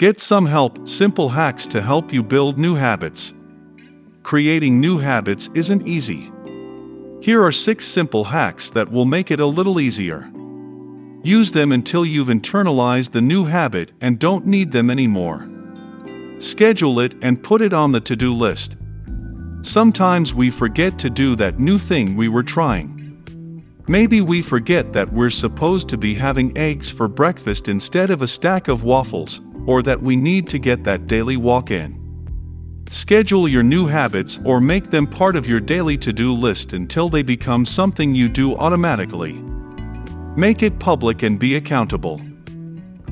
Get some help, simple hacks to help you build new habits. Creating new habits isn't easy. Here are 6 simple hacks that will make it a little easier. Use them until you've internalized the new habit and don't need them anymore. Schedule it and put it on the to-do list. Sometimes we forget to do that new thing we were trying. Maybe we forget that we're supposed to be having eggs for breakfast instead of a stack of waffles, or that we need to get that daily walk in. Schedule your new habits or make them part of your daily to-do list until they become something you do automatically. Make it public and be accountable.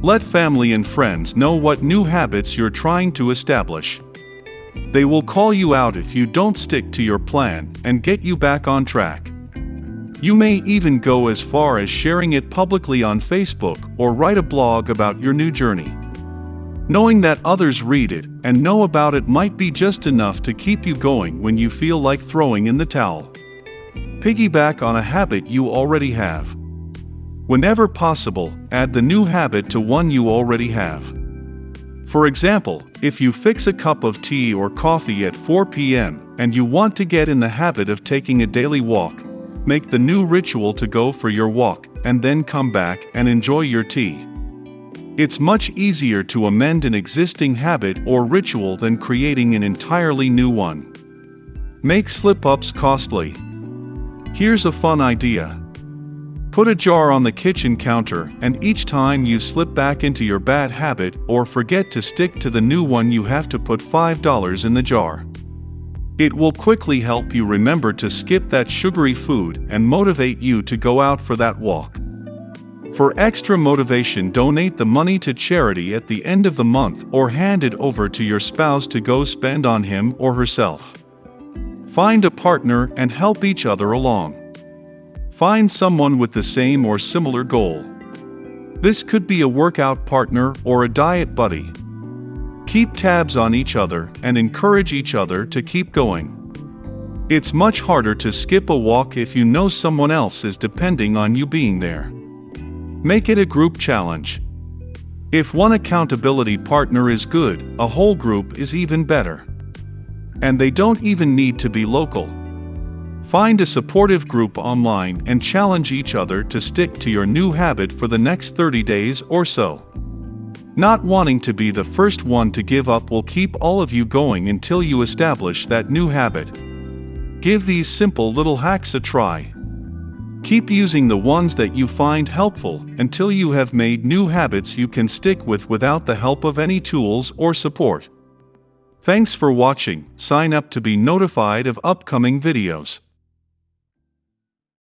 Let family and friends know what new habits you're trying to establish. They will call you out if you don't stick to your plan and get you back on track. You may even go as far as sharing it publicly on Facebook or write a blog about your new journey. Knowing that others read it and know about it might be just enough to keep you going when you feel like throwing in the towel. Piggyback on a habit you already have. Whenever possible, add the new habit to one you already have. For example, if you fix a cup of tea or coffee at 4 p.m. and you want to get in the habit of taking a daily walk, make the new ritual to go for your walk and then come back and enjoy your tea. It's much easier to amend an existing habit or ritual than creating an entirely new one. Make slip-ups costly. Here's a fun idea. Put a jar on the kitchen counter and each time you slip back into your bad habit or forget to stick to the new one you have to put $5 in the jar. It will quickly help you remember to skip that sugary food and motivate you to go out for that walk. For extra motivation donate the money to charity at the end of the month or hand it over to your spouse to go spend on him or herself. Find a partner and help each other along. Find someone with the same or similar goal. This could be a workout partner or a diet buddy. Keep tabs on each other and encourage each other to keep going. It's much harder to skip a walk if you know someone else is depending on you being there. Make it a group challenge. If one accountability partner is good, a whole group is even better. And they don't even need to be local. Find a supportive group online and challenge each other to stick to your new habit for the next 30 days or so. Not wanting to be the first one to give up will keep all of you going until you establish that new habit. Give these simple little hacks a try. Keep using the ones that you find helpful until you have made new habits you can stick with without the help of any tools or support. Thanks for watching, sign up to be notified of upcoming videos.